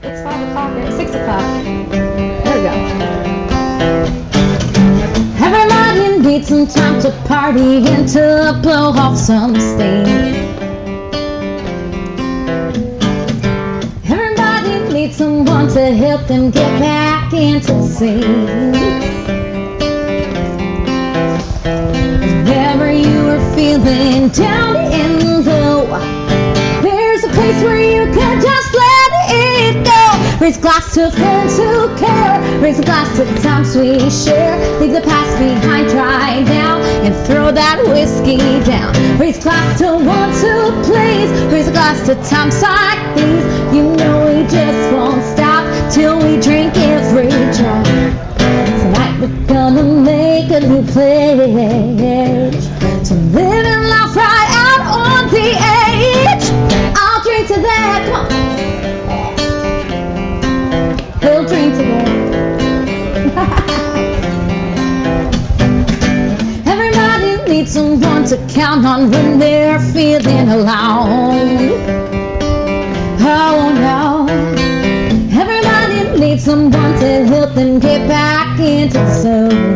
It's 5 o'clock or 6 o'clock. There we go. Everybody needs some time to party and to blow off some steam. Everybody needs someone to help them get back into scene. Whenever you are feeling down and low, there's a place where you Raise a glass to friends who care. Raise a glass to the times we share. Leave the past behind, dry now, and throw that whiskey down. Raise a glass to one, two, please. Raise a glass to times like these. You know we just won't stop till we drink every drop. Tonight we're gonna make a new pledge to live to count on when they're feeling alone. Oh no. Everybody needs someone to help them get back into the zone.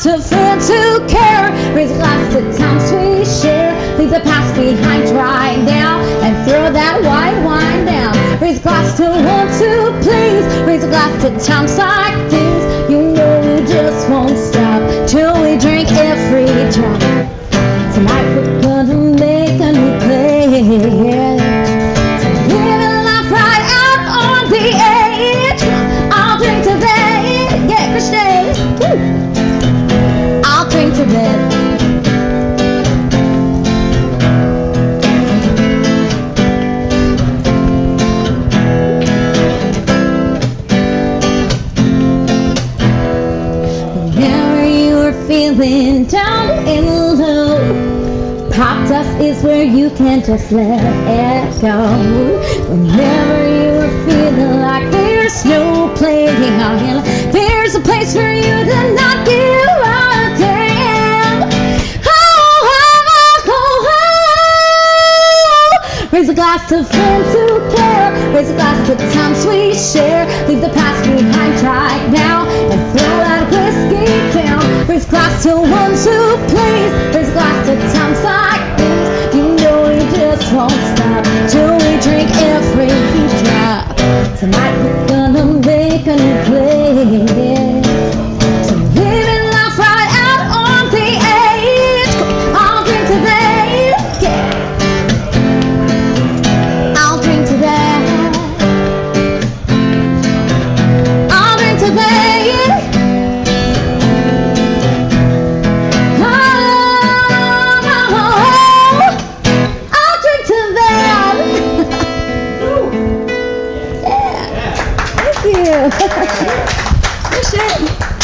To friends who care. Raise a glass to times we share. Leave the past behind right now and throw that white wine down. Raise a glass to one, two, please. Raise a glass to times like these. You know we just won't stop till we drink every drop. Tonight we're gonna make a new pledge. Feeling down and low, pop dust is where you can just let it go. Whenever you are feeling like there's no playing there's a place for you to not give a damn. Oh, oh, oh, oh. Raise a glass to friends who care. Raise a glass to the times we share. Leave the past behind right now and throw that whiskey there's clocks to one, two, please. There's lots of times like this. You know you just won't stop till we drink every drop. Tonight we're gonna make a new play. So living life right out on the edge. I'll drink. Yeah. I'll drink. I'll drink. you. Push it.